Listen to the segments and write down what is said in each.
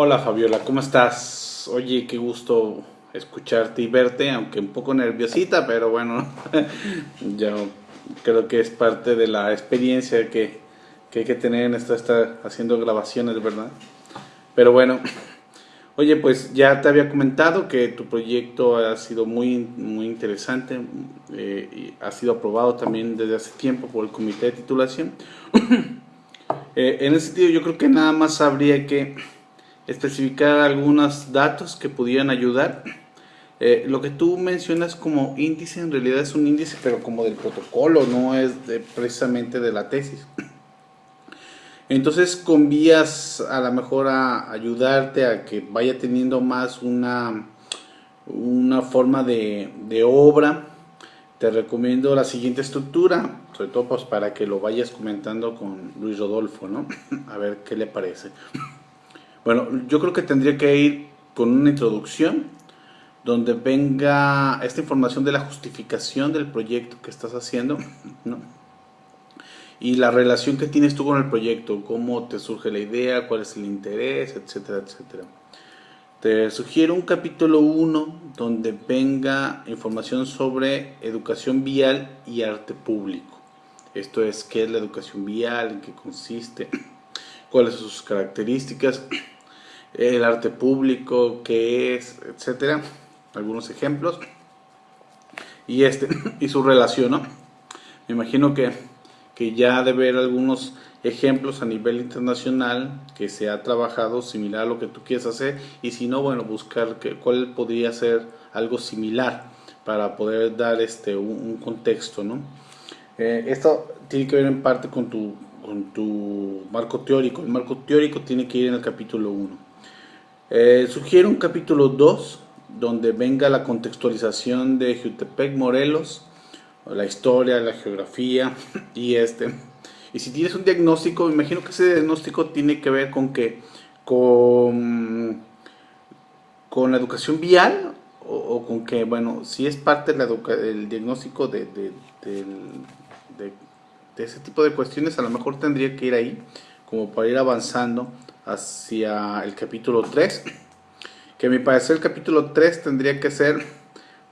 Hola Fabiola, ¿cómo estás? Oye, qué gusto escucharte y verte, aunque un poco nerviosita, pero bueno, yo creo que es parte de la experiencia que, hay que tener en esto, estar haciendo grabaciones, ¿verdad? Pero bueno, oye, pues ya te había comentado que tu proyecto ha sido muy, muy interesante, eh, y ha sido aprobado también desde hace tiempo por el comité de titulación. Eh, en ese sentido, yo creo que nada más habría que especificar algunos datos que pudieran ayudar. Eh, lo que tú mencionas como índice en realidad es un índice pero como del protocolo, no es precisamente de la tesis. Entonces con vías a lo mejor a ayudarte a que vaya teniendo más una, una forma de, de obra. Te recomiendo la siguiente estructura, sobre todo pues para que lo vayas comentando con Luis Rodolfo, ¿no? A ver qué le parece. Bueno, yo creo que tendría que ir con una introducción donde venga esta información de la justificación del proyecto que estás haciendo, ¿no? Y la relación que tienes tú con el proyecto, cómo te surge la idea, cuál es el interés, etcétera, etcétera. Te sugiero un capítulo 1 donde venga información sobre educación vial y arte público. Esto es, qué es la educación vial, en qué consiste, cuáles son sus características el arte público, qué es, etcétera. Algunos ejemplos. Y este, y su relación, ¿no? Me imagino que, que ya debe haber algunos ejemplos a nivel internacional que se ha trabajado similar a lo que tú quieres hacer y si no, bueno, buscar que, cuál podría ser algo similar para poder dar este un, contexto, ¿no? Eh, esto tiene que ver en parte con tu, con tu marco teórico. El marco teórico tiene que ir en el capítulo 1. Eh, sugiero un capítulo 2 donde venga la contextualización de Jutepec Morelos, la historia, la geografía y este. Y si tienes un diagnóstico, me imagino que ese diagnóstico tiene que ver con que con, con la educación vial o, con que, bueno, si es parte del diagnóstico de, de, de ese tipo de cuestiones, a lo mejor tendría que ir ahí como para ir avanzando hacia el capítulo 3, que a mi parecer el capítulo 3 tendría que ser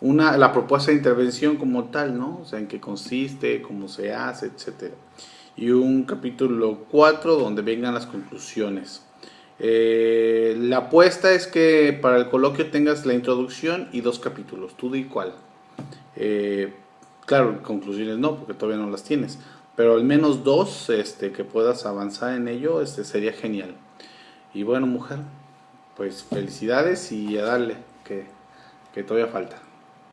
una, la propuesta de intervención como tal, ¿no? O sea, en qué consiste, cómo se hace, etc. Y un capítulo 4 donde vengan las conclusiones. Eh, la apuesta es que para el coloquio tengas la introducción y dos capítulos, tú di cuál. Eh, claro, conclusiones no, porque todavía no las tienes, pero al menos dos este, que puedas avanzar en ello este, sería genial. Y bueno, mujer, pues felicidades y a darle, que, que todavía falta.